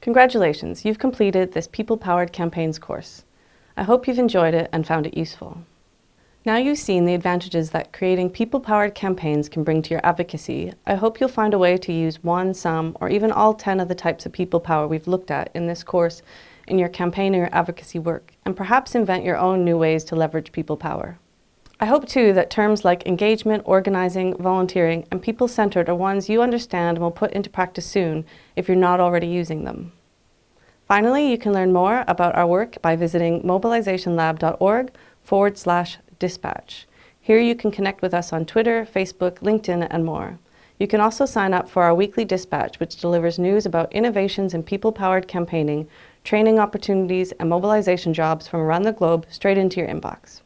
Congratulations, you've completed this People-Powered Campaigns course. I hope you've enjoyed it and found it useful. Now you've seen the advantages that creating people-powered campaigns can bring to your advocacy, I hope you'll find a way to use one, some, or even all 10 of the types of people power we've looked at in this course in your campaign or advocacy work, and perhaps invent your own new ways to leverage people power. I hope too that terms like engagement, organising, volunteering and people-centred are ones you understand and will put into practice soon if you're not already using them. Finally, you can learn more about our work by visiting mobilizationlab.org forward slash dispatch. Here you can connect with us on Twitter, Facebook, LinkedIn and more. You can also sign up for our weekly dispatch which delivers news about innovations in people-powered campaigning, training opportunities and mobilization jobs from around the globe straight into your inbox.